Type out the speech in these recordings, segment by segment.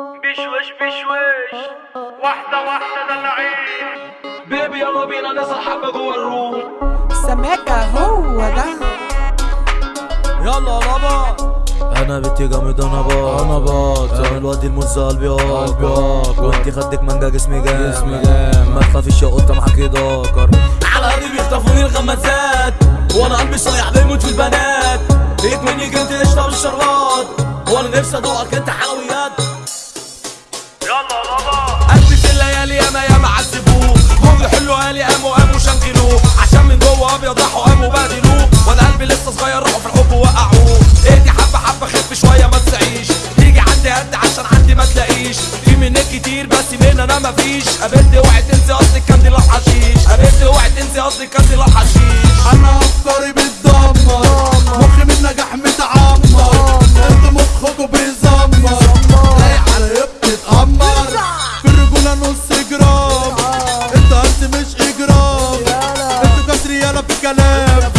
بشوش بشوش. واحدة واحدة دلعين بيبي يلا بينا نسهر حبة جوه الروم. سماكة هو ده. يلا يابا أنا بنتي جامد أنا باط أنا باط أنا الواد الموز قلبي قلبي وانتي خدك مانجا جسمي جامد جسمي جامد ما تخافيش يا قطة معاكي ذكر على قلبي بيخطفوني الغمازات. وأنا قلبي صايع بيموت في البنات. لقيت مني جنت قشطة والشربات وأنا نفسي ادوقك انت حلويات. يلا بابا في الليالي ياما ياما عذبوه جم حلو قالي قاموا قاموا شنكلوه عشان من جوه أبيض راحوا قاموا بهدلوه وأنا قلبي لسه صغير راحوا في الحب وقعوه إيدي حبة حبة خف شوية ما تسعيش. تيجي عندي قد عشان عندي ما تلاقيش. في منك كتير بس من أنا مفيش قابلت اوعي تنسي قصدك كان دي الحشيش قابلت اوعي تنسي قصدك كان دي الحشيش أنا ريالة في الكلام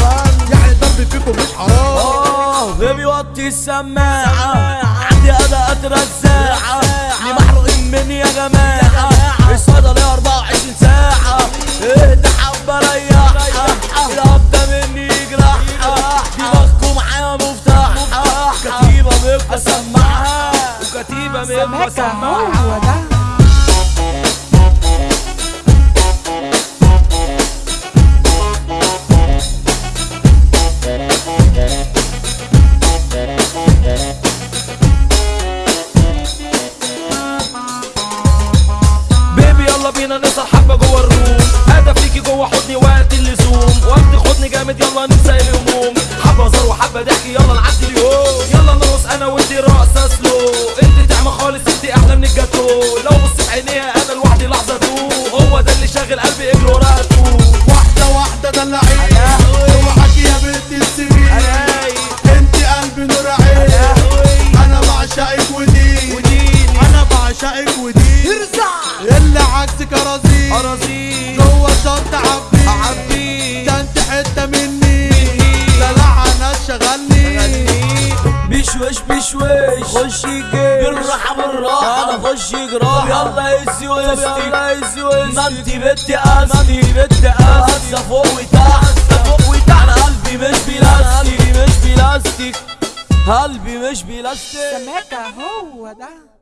يعني الضرب فيكم مش حرام. آه بيبي وطي السماعة. عندي أداءات رزاعة ليه محروقين مني يا جماعة. الصيدلية 24 ساعة. اهدى حبة ريحها الهبدة مني يجرحها دماغكم معايا مفتاحها كتيبة بيبقى سمعها وكتيبة بيبقى سماكة سمعها هو ده. يلا نسهر حبة جوه ال room. هدف ليكي جوه حضني وقت اللزوم. وقت حضني جامد يلا ننسى الهموم. حبة هزار وحبة ضحك يلا نعدي اليوم. يلا نرقص أنا وأنتي رقصة slow انت تعمى خالص انت أحلى من الجاتو. لو بص في عينيها أنا لوحدي لحظة تو هو ده اللي شاغل قلبي اجري وراها تو واحدة واحدة دلعين اوعاكي يا بنت السنين. انت قلبي نور عين. أنا بعشقك ودين. أنا بعشقك ودين اللي عكسك اراضي اراضي جوه الشط عبي. عبي. ده أنت حتة مني. دلع ناس شغلني. بشوش بشوش خش الجيش بالراحة بالراحة. أنا خش جراح يلا هزي وسطي يلا هزي وسطي ما انت بنت قاسي ما انت بنت قاسي فوق وتحت. فوق وتحت. أنا قلبي مش بلاستيك. قلبي مش بلاستيك. قلبي مش بلاستيك. سماكة هو ده.